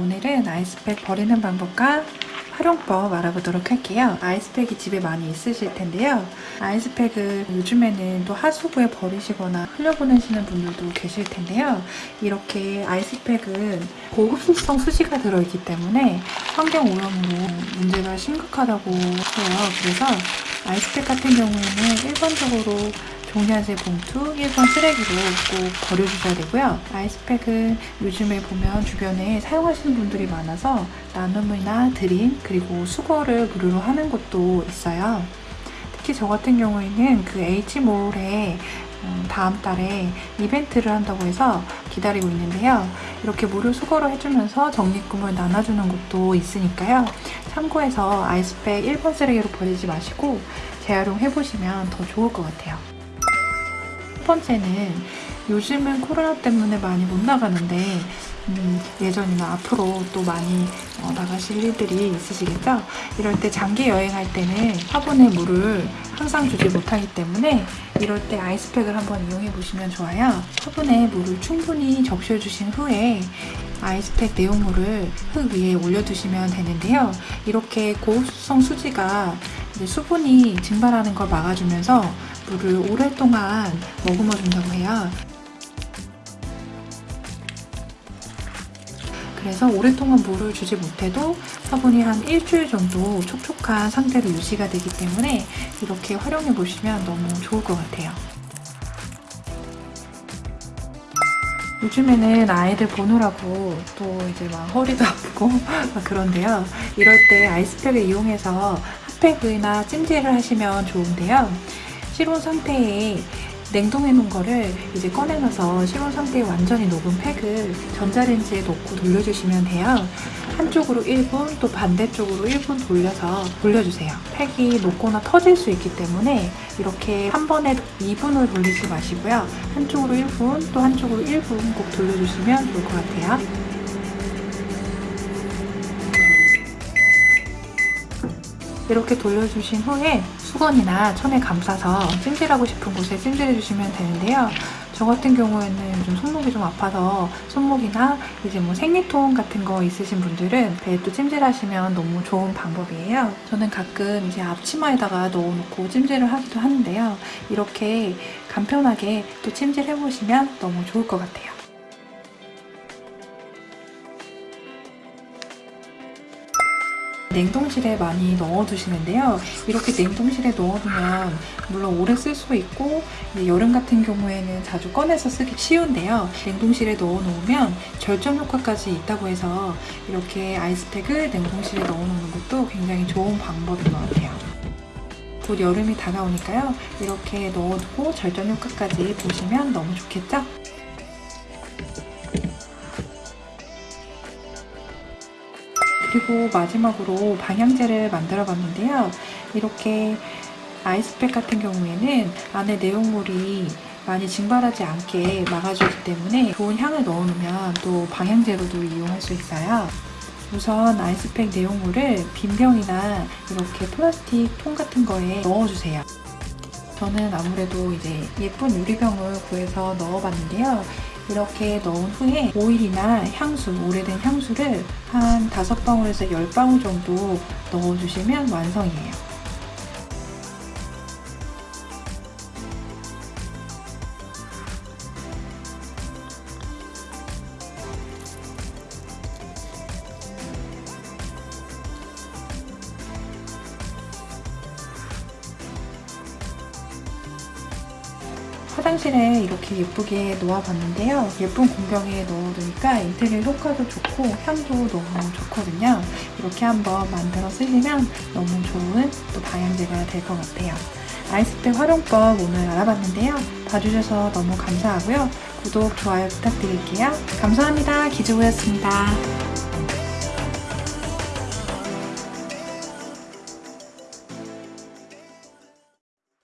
오늘은 아이스팩 버리는 방법과 활용법 알아보도록 할게요. 아이스팩이 집에 많이 있으실 텐데요. 아이스팩을 요즘에는 또 하수구에 버리시거나 흘려보내시는 분들도 계실 텐데요. 이렇게 아이스팩은 고급수성 수지가 들어있기 때문에 환경 오염으로 문제가 심각하다고 해요. 그래서 아이스팩 같은 경우에는 일반적으로 종이한색 봉투, 1번 쓰레기로 꼭 버려주셔야 되고요. 아이스팩은 요즘에 보면 주변에 사용하시는 분들이 많아서 나눔이나 드림, 그리고 수거를 무료로 하는 곳도 있어요. 특히 저 같은 경우에는 그 H몰에 음, 다음 달에 이벤트를 한다고 해서 기다리고 있는데요. 이렇게 무료 수거를 해주면서 적립금을 나눠주는 곳도 있으니까요. 참고해서 아이스팩 1번 쓰레기로 버리지 마시고 재활용해보시면 더 좋을 것 같아요. 첫 번째는 요즘은 코로나 때문에 많이 못 나가는데 음, 예전이나 앞으로 또 많이 어, 나가실 일들이 있으시겠죠? 이럴 때 장기 여행할 때는 화분에 물을 항상 주지 못하기 때문에 이럴 때 아이스팩을 한번 이용해 보시면 좋아요. 화분에 물을 충분히 적셔 주신 후에 아이스팩 내용물을 흙 위에 올려두시면 되는데요. 이렇게 고수성 수지가 수분이 증발하는 걸 막아주면서 물을 오랫동안 머금어 준다고 해요. 그래서 오랫동안 물을 주지 못해도 화분이 한 일주일 정도 촉촉한 상태로 유지가 되기 때문에 이렇게 활용해 보시면 너무 좋을 것 같아요. 요즘에는 아이들 보느라고 또 이제 막 허리도 아프고 막 그런데요. 이럴 때 아이스팩을 이용해서 핫팩이나 찜질을 하시면 좋은데요. 실온 상태에 냉동해 놓은 거를 이제 꺼내놔서 실온 상태에 완전히 녹은 팩을 전자레인지에 넣고 돌려주시면 돼요. 한쪽으로 1분 또 반대쪽으로 1분 돌려서 돌려주세요. 팩이 녹거나 터질 수 있기 때문에 이렇게 한 번에 2분을 돌리지 마시고요. 한쪽으로 1분 또 한쪽으로 1분 꼭 돌려주시면 좋을 것 같아요. 이렇게 돌려주신 후에 수건이나 천에 감싸서 찜질하고 싶은 곳에 찜질해주시면 되는데요. 저 같은 경우에는 요즘 손목이 좀 아파서 손목이나 이제 뭐 생리통 같은 거 있으신 분들은 배에 또 찜질하시면 너무 좋은 방법이에요. 저는 가끔 이제 앞치마에다가 넣어놓고 찜질을 하기도 하는데요. 이렇게 간편하게 또 찜질해보시면 너무 좋을 것 같아요. 냉동실에 많이 넣어두시는데요. 이렇게 냉동실에 넣어두면 물론 오래 쓸 수 있고 여름 같은 경우에는 자주 꺼내서 쓰기 쉬운데요. 냉동실에 넣어놓으면 절전 효과까지 있다고 해서 이렇게 아이스팩을 냉동실에 넣어놓는 것도 굉장히 좋은 방법인 것 같아요. 곧 여름이 다가오니까요. 이렇게 넣어두고 절전 효과까지 보시면 너무 좋겠죠? 그리고 마지막으로 방향제를 만들어 봤는데요. 이렇게 아이스팩 같은 경우에는 안에 내용물이 많이 증발하지 않게 막아주기 때문에 좋은 향을 넣어놓으면 또 방향제로도 이용할 수 있어요. 우선 아이스팩 내용물을 빈 병이나 이렇게 플라스틱 통 같은 거에 넣어주세요. 저는 아무래도 이제 예쁜 유리병을 구해서 넣어봤는데요. 이렇게 넣은 후에 오일이나 향수, 오래된 향수를 한 5방울에서 10방울 정도 넣어주시면 완성이에요. 화장실에 이렇게 예쁘게 놓아봤는데요. 예쁜 공병에 넣어두니까 인테리어 효과도 좋고 향도 너무 좋거든요. 이렇게 한번 만들어 쓰시면 너무 좋은 또 방향제가 될 것 같아요. 아이스팩 활용법 오늘 알아봤는데요. 봐주셔서 너무 감사하고요. 구독, 좋아요 부탁드릴게요. 감사합니다. 기주부였습니다.